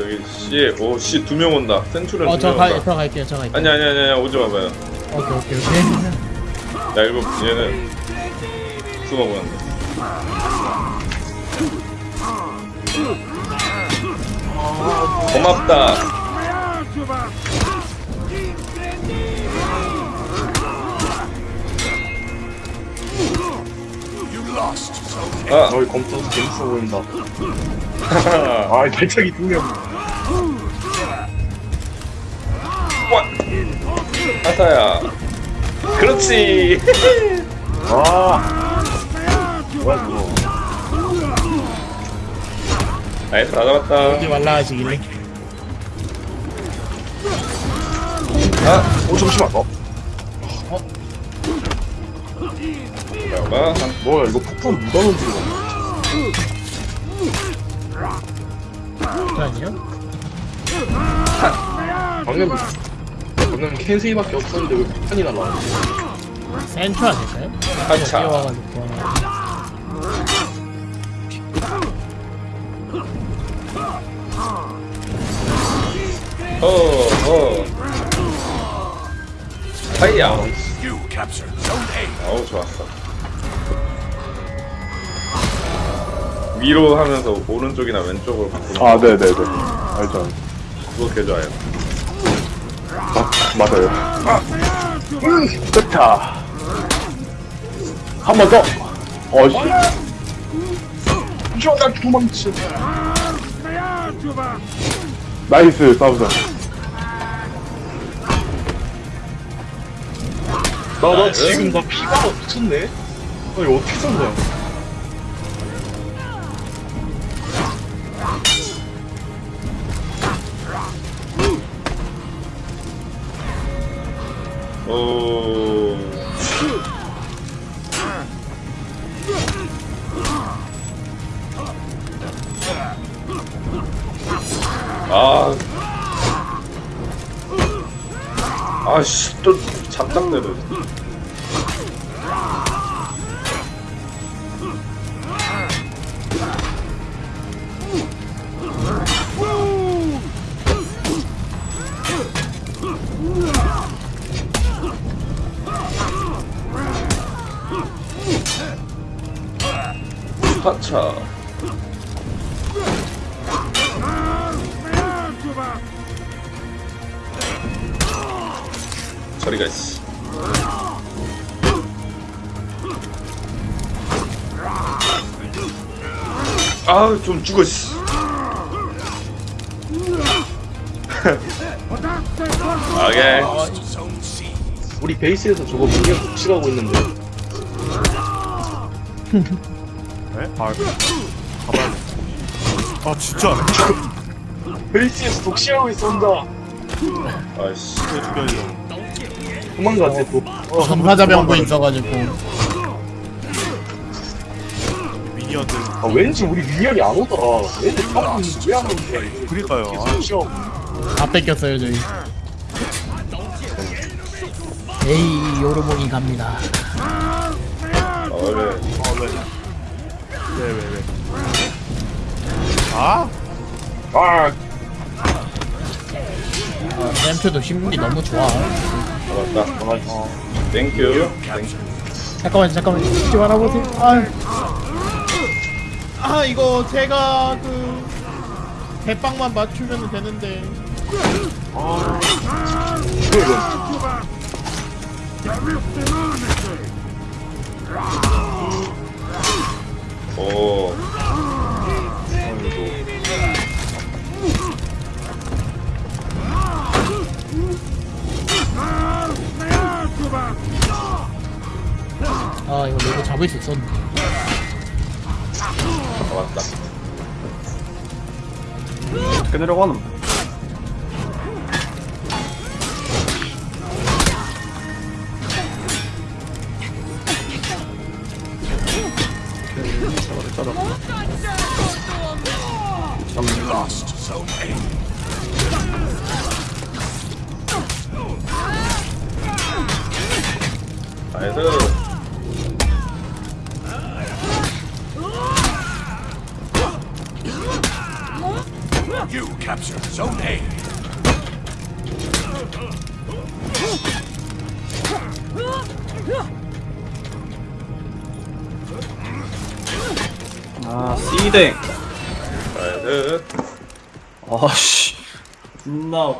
여기 C 오C 두명 온다 센츄럴 어, 저 두명 가, 온다 들어갈게요, 저 갈게요. 아니 아니 아니 아니 오지 마봐요 오케이, 오케이, 오케이. 나 이거 얘는 숨어보는데 고맙다. 아 너희 검토도 재밌어 보인다. 아, 발차기 두 명. 와 아사야 그렇지 아. 뭐야, 그거. 나이스 다 잡았다 오지 말라 하시길래. 어, 잠시만. 어, 잠깐만 한 뭐야, 이거 폭탄 누가 던지는 거야? 잠시만요. 방금, 방금 캔세이밖에 없었는데 왜 폭탄이 날라와? 센트 아닐까요? 아차. 뛰어와가지고. 어 어 하이야 You captured Zone A. 어우 좋았어 위로 하면서 오른쪽이나 왼쪽으로 바꾸는 아, 네네네. 알죠. 그거 개 좋아요 아, 맞아요. 음, 좋다. 한 번 더. 어, 씨. 저나 도망치. 나이스, 싸우자. 나, 나 지금 나 피가 미쳤네? 나 이거 어떻게 산 거야? 오 아. 아씨 또 잡작대로 파차 저리가 있어 아좀 죽어 씨 오케이. 우리 베이스에서 저거 분명 독식하고 있는데. 네? 아, 가봐야 돼. 아, 진짜? 베이스에서 혼자. 아이씨 왜 죽여야죠? 도망갔대, 또. 어, 전파자 병도 있어가지고. minion들. 아, 왠지 우리 minion이 안 오더라. 얘들 top은 왜 안 오는 거야, 이거. 그니까요. 아. 다 뺏겼어요, 저희. 에이, 요르봉이 갑니다. 어래 아, 왜? 왜, 왜, 왜? 아? 아, 어, 샘표도 심리 너무 좋아. 잡았다 어. 땡큐 땡큐 잠깐만, 잠깐만. 죽지 말아보세요. 아, 아, 이거 제가 그, 대빵만 맞추면 되는데. 이거, 이거. 오 아, 이거 레고 잡을 수 있었는데. 잡았다. 어떻게 내려 가노? You lost Zone A. 나이스. You captured Zone A. 아 씨댕. 아씨. 존나